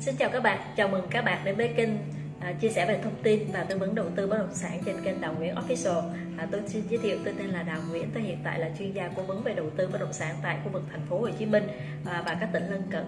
Xin chào các bạn, chào mừng các bạn đến với kênh à, chia sẻ về thông tin và tư vấn đầu tư bất động sản trên kênh Đào Nguyễn Official. À, tôi xin giới thiệu tôi tên là Đào Nguyễn, tôi hiện tại là chuyên gia cố vấn về đầu tư bất động sản tại khu vực thành phố Hồ Chí Minh à, và các tỉnh lân cận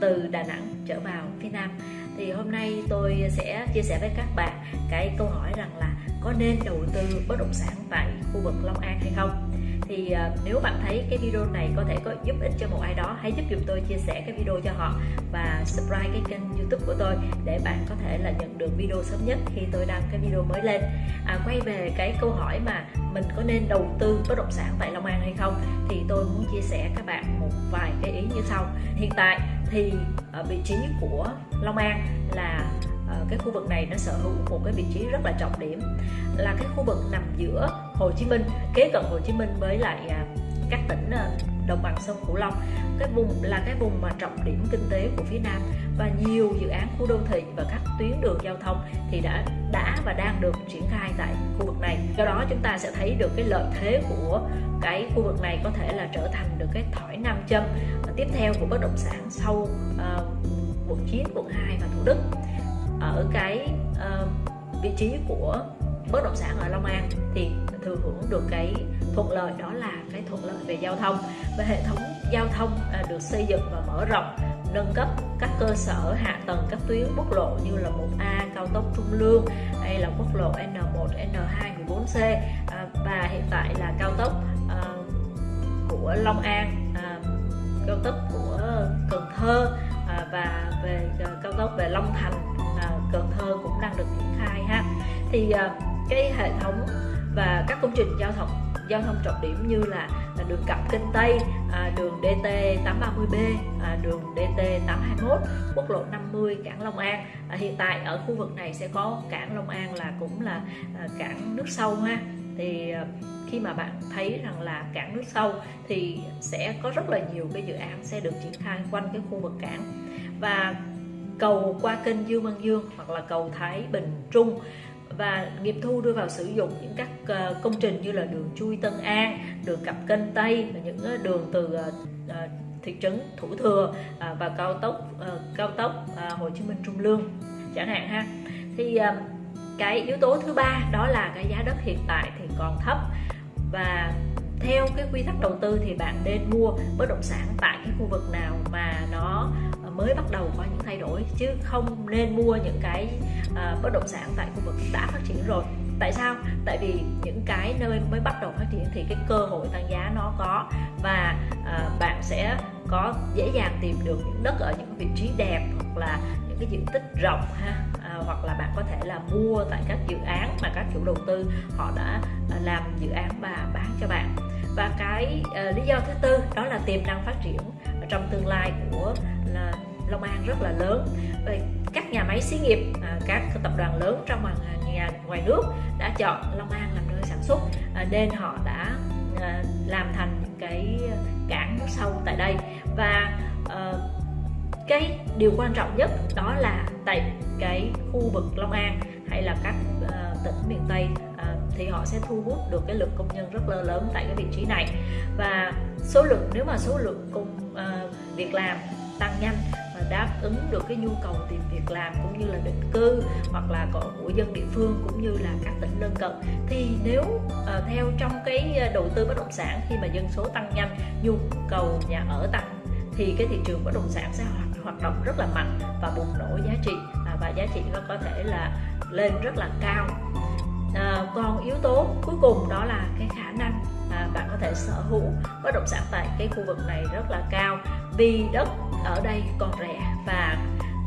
từ Đà Nẵng trở vào phía Nam. Thì hôm nay tôi sẽ chia sẻ với các bạn cái câu hỏi rằng là có nên đầu tư bất động sản tại khu vực Long An hay không? Thì uh, nếu bạn thấy cái video này có thể có giúp ích cho một ai đó hãy giúp giùm tôi chia sẻ cái video cho họ và subscribe cái kênh youtube của tôi để bạn có thể là nhận được video sớm nhất khi tôi đăng cái video mới lên. À, quay về cái câu hỏi mà mình có nên đầu tư bất động sản tại Long An hay không thì tôi muốn chia sẻ các bạn một vài cái ý như sau. Hiện tại thì ở vị trí của Long An là ờ, cái khu vực này nó sở hữu một cái vị trí rất là trọng điểm là cái khu vực nằm giữa Hồ Chí Minh kế cận Hồ Chí Minh với lại à, các tỉnh à, đồng bằng sông Cửu Long. Cái vùng là cái vùng mà trọng điểm kinh tế của phía Nam và nhiều dự án khu đô thị và các tuyến đường giao thông thì đã đã và đang được triển khai tại khu vực này. Do đó chúng ta sẽ thấy được cái lợi thế của cái khu vực này có thể là trở thành được cái thỏi nam châm tiếp theo của bất động sản sau uh, quận 9, quận 2 và Thủ Đức ở cái uh, vị trí của bất động sản ở Long An. Thì thừa hưởng được cái thuận lợi đó là cái thuận lợi về giao thông. Và hệ thống giao thông à, được xây dựng và mở rộng nâng cấp các cơ sở hạ tầng các tuyến quốc lộ như là 1A cao tốc Trung Lương hay là quốc lộ N1, N2, 14C và hiện tại là cao tốc à, của Long An à, cao tốc của Cần Thơ và về cao tốc về Long Thành Cần Thơ cũng đang được triển khai ha. Thì cái hệ thống và các công trình giao thông giao thông trọng điểm như là, là đường cặp Kinh Tây, à, đường DT 830B, à, đường DT 821, quốc lộ 50 cảng Long An. À, hiện tại ở khu vực này sẽ có cảng Long An là cũng là à, cảng nước sâu ha. Thì à, khi mà bạn thấy rằng là cảng nước sâu thì sẽ có rất là nhiều cái dự án sẽ được triển khai quanh cái khu vực cảng và cầu qua kênh Dương Văn Dương hoặc là cầu Thái Bình Trung và nghiệp thu đưa vào sử dụng những các ờ, công trình như là đường chui Tân An, đường cặp kênh Tây và những ờ, đường từ ờ, thị trấn Thủ Thừa và cao tốc cao tốc Hồ Chí Minh Trung Lương chẳng hạn ha. Thì cái yếu tố thứ ba đó là cái giá đất hiện tại thì còn thấp và theo cái quy tắc đầu tư thì bạn nên mua bất động sản tại cái khu vực nào mà nó mới bắt đầu có những thay đổi chứ không nên mua những cái uh, bất động sản tại khu vực đã phát triển rồi. Tại sao? Tại vì những cái nơi mới bắt đầu phát triển thì cái cơ hội tăng giá nó có và uh, bạn sẽ có dễ dàng tìm được những đất ở những vị trí đẹp hoặc là những cái diện tích rộng ha à, hoặc là bạn có thể là mua tại các dự án mà các chủ đầu tư họ đã à, làm dự án và bán cho bạn. Và cái uh, lý do thứ tư đó là tiềm năng phát triển trong tương lai của là Long An rất là lớn. Vậy các nhà máy xí nghiệp à, các tập đoàn lớn trong nhà, ngoài nước đã chọn Long An làm nơi sản xuất à, nên họ đã à, làm thành những cái cảng nước sâu tại đây. Và ờ, cái điều quan trọng nhất đó là tại cái khu vực Long An hay là các ờ, tỉnh miền Tây ờ, thì họ sẽ thu hút được cái lượng công nhân rất là lớn tại cái vị trí này. Và số lượng, nếu mà số lượng công việc làm tăng nhanh và đáp ứng được cái nhu cầu tìm việc làm cũng như là định cư hoặc là của dân địa phương cũng như là các tỉnh lân cận. Thì nếu uh, theo trong cái ờ, đầu tư bất động sản khi mà dân số tăng nhanh nhu cầu nhà ở tăng thì cái thị trường bất động sản sẽ hoạt, hoạt động rất là mạnh và bùng nổ giá trị à, và giá trị nó có thể là lên rất là cao. À, còn yếu tố cuối cùng đó là cái khả năng bạn có thể sở hữu bất động sản tại cái khu vực này rất là cao. Vì đất ở đây còn rẻ và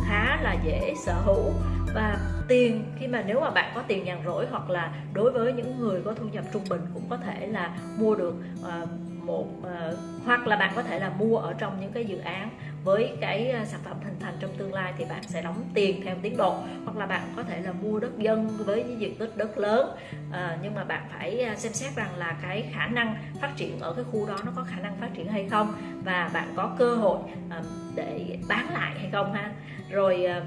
khá là dễ sở hữu. Và tiền khi mà nếu mà bạn có tiền nhàn rỗi hoặc là đối với những người có thu nhập trung bình cũng có thể là mua được uh, một uh, hoặc là bạn có thể là mua ở trong những cái dự án với cái ờ, sản phẩm hình thành trong tương lai thì bạn sẽ đóng tiền theo tiến độ. Hoặc là bạn có thể là mua đất dân với những diện tích đất lớn à, nhưng mà bạn phải xem xét rằng là cái khả năng phát triển ở cái khu đó nó có khả năng phát triển hay không và bạn có cơ hội à, để bán lại hay không ha. Rồi à,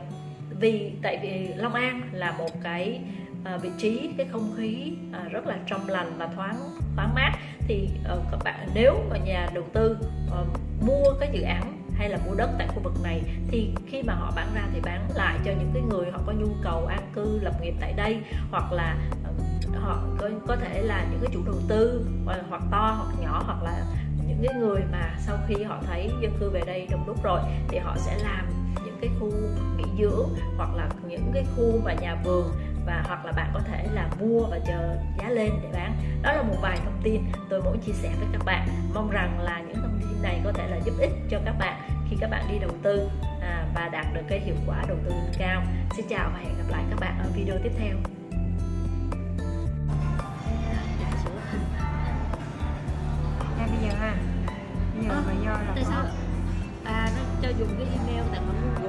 vì tại vì Long An là một cái à, vị trí cái không khí à, rất là trong lành và thoáng thoáng mát thì uh, các bạn nếu mà nhà đầu tư uh, mua cái dự án hay là mua đất tại khu vực này thì khi mà họ bán ra thì bán lại cho những cái người họ có nhu cầu an cư lập nghiệp tại đây hoặc là uh, họ có, có thể là những cái chủ đầu tư hoặc, hoặc to hoặc nhỏ hoặc là những cái người mà sau khi họ thấy dân cư về đây đông đúc rồi thì họ sẽ làm những cái khu nghỉ dưỡng hoặc là những cái khu mà nhà vườn và hoặc là bạn có thể là mua và chờ giá lên để bán. Đó là một vài thông tin tôi muốn chia sẻ với các bạn. Mong rằng là những thông tin này có thể là giúp ích cho các bạn khi các bạn đi đầu tư à, và đạt được cái hiệu quả đầu tư cao. Xin chào và hẹn gặp lại các bạn ở video tiếp theo. Bây giờ ha. Bây giờ mà do là tại sao à nó cho dùng cái email tại mà Google